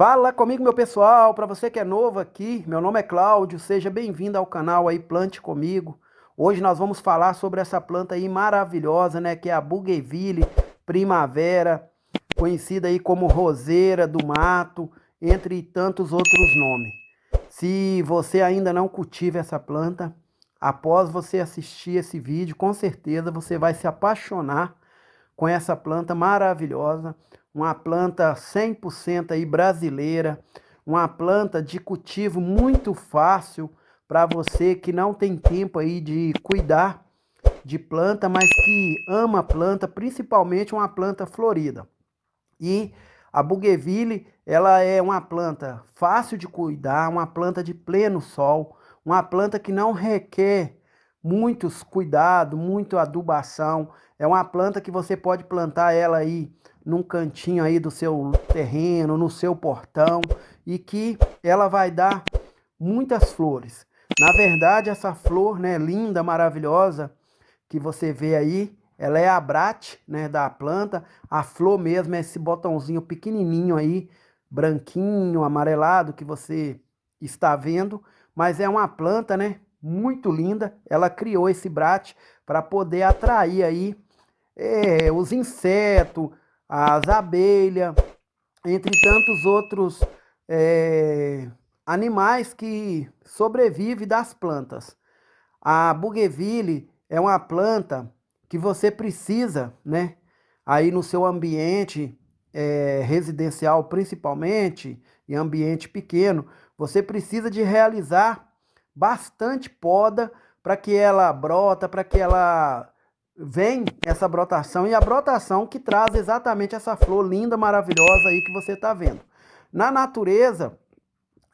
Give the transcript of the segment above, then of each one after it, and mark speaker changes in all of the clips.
Speaker 1: Fala comigo, meu pessoal. Para você que é novo aqui, meu nome é Cláudio. Seja bem-vindo ao canal aí Plante Comigo. Hoje nós vamos falar sobre essa planta aí maravilhosa, né? Que é a Bougainville Primavera, conhecida aí como Roseira do Mato, entre tantos outros nomes. Se você ainda não cultiva essa planta, após você assistir esse vídeo, com certeza você vai se apaixonar com essa planta maravilhosa uma planta 100% aí brasileira, uma planta de cultivo muito fácil para você que não tem tempo aí de cuidar de planta, mas que ama planta, principalmente uma planta florida. E a Bougainville, ela é uma planta fácil de cuidar, uma planta de pleno sol, uma planta que não requer muitos cuidados, muito adubação. É uma planta que você pode plantar ela aí num cantinho aí do seu terreno, no seu portão, e que ela vai dar muitas flores. Na verdade, essa flor, né, linda, maravilhosa, que você vê aí, ela é a brate, né, da planta. A flor mesmo é esse botãozinho pequenininho aí, branquinho, amarelado, que você está vendo. Mas é uma planta, né, muito linda. Ela criou esse brate para poder atrair aí é, os insetos, as abelhas, entre tantos outros é, animais que sobrevivem das plantas. A bougainville é uma planta que você precisa, né, aí no seu ambiente é, residencial principalmente, em ambiente pequeno, você precisa de realizar bastante poda para que ela brota, para que ela vem essa brotação e a brotação que traz exatamente essa flor linda, maravilhosa aí que você está vendo. Na natureza,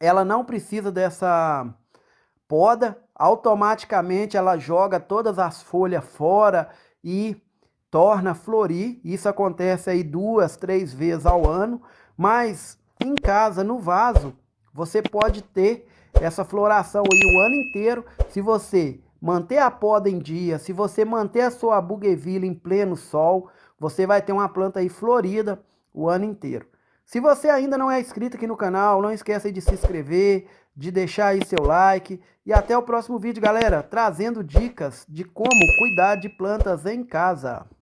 Speaker 1: ela não precisa dessa poda, automaticamente ela joga todas as folhas fora e torna florir. Isso acontece aí duas, três vezes ao ano, mas em casa, no vaso, você pode ter essa floração aí o ano inteiro se você manter a poda em dia, se você manter a sua bougainville em pleno sol, você vai ter uma planta aí florida o ano inteiro. Se você ainda não é inscrito aqui no canal, não esqueça de se inscrever, de deixar aí seu like e até o próximo vídeo, galera, trazendo dicas de como cuidar de plantas em casa.